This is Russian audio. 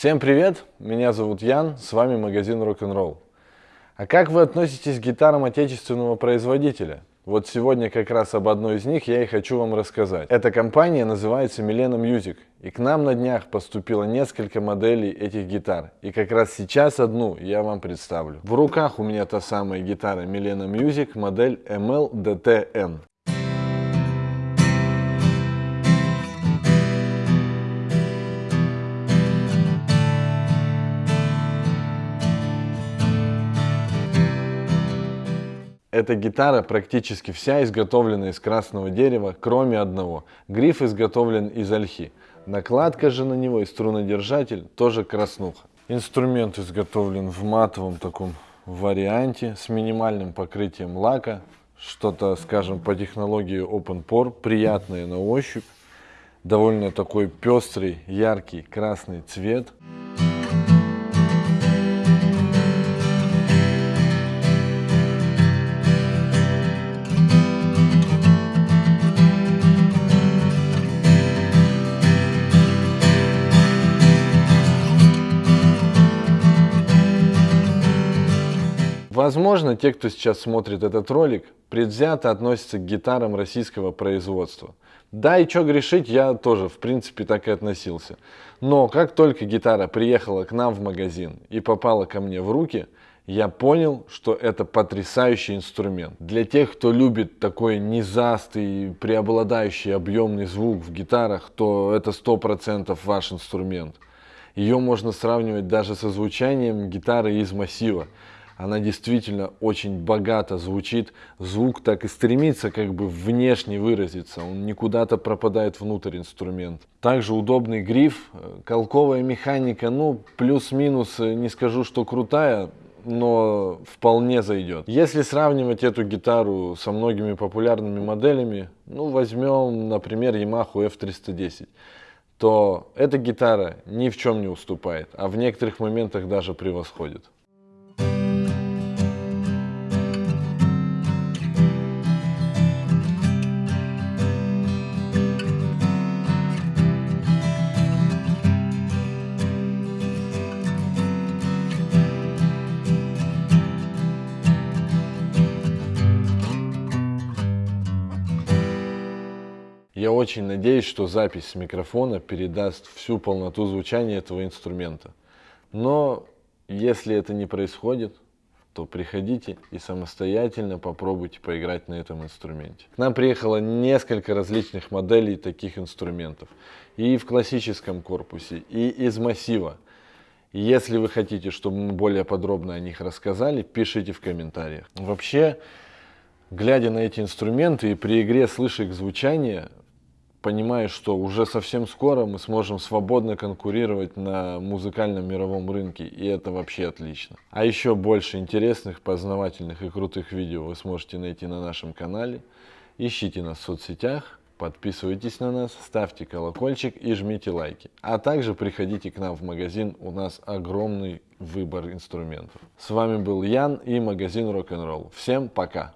Всем привет, меня зовут Ян, с вами магазин Rock'n'Roll. А как вы относитесь к гитарам отечественного производителя? Вот сегодня как раз об одной из них я и хочу вам рассказать. Эта компания называется Milena Music. И к нам на днях поступило несколько моделей этих гитар. И как раз сейчас одну я вам представлю. В руках у меня та самая гитара Milena Music модель ML-DTN. Эта гитара практически вся изготовлена из красного дерева, кроме одного. Гриф изготовлен из ольхи. Накладка же на него и струнодержатель тоже краснуха. Инструмент изготовлен в матовом таком варианте с минимальным покрытием лака. Что-то, скажем, по технологии Open Pore, приятное на ощупь. Довольно такой пестрый, яркий красный цвет. Возможно, те, кто сейчас смотрит этот ролик, предвзято относятся к гитарам российского производства. Да, и что грешить, я тоже, в принципе, так и относился. Но как только гитара приехала к нам в магазин и попала ко мне в руки, я понял, что это потрясающий инструмент. Для тех, кто любит такой низастый, преобладающий объемный звук в гитарах, то это 100% ваш инструмент. Ее можно сравнивать даже со звучанием гитары из массива она действительно очень богато звучит, звук так и стремится как бы внешне выразиться, он не куда-то пропадает внутрь инструмент. Также удобный гриф, э, колковая механика, ну плюс-минус, э, не скажу, что крутая, но вполне зайдет. Если сравнивать эту гитару со многими популярными моделями, ну возьмем, например, Yamaha F310, то эта гитара ни в чем не уступает, а в некоторых моментах даже превосходит. Я очень надеюсь, что запись с микрофона передаст всю полноту звучания этого инструмента. Но если это не происходит, то приходите и самостоятельно попробуйте поиграть на этом инструменте. К нам приехало несколько различных моделей таких инструментов. И в классическом корпусе, и из массива. Если вы хотите, чтобы мы более подробно о них рассказали, пишите в комментариях. Вообще, глядя на эти инструменты и при игре слыша их звучание, понимаешь, что уже совсем скоро мы сможем свободно конкурировать на музыкальном мировом рынке, и это вообще отлично. А еще больше интересных, познавательных и крутых видео вы сможете найти на нашем канале. Ищите нас в соцсетях, подписывайтесь на нас, ставьте колокольчик и жмите лайки. А также приходите к нам в магазин, у нас огромный выбор инструментов. С вами был Ян и магазин Rock'n'Roll. Всем пока!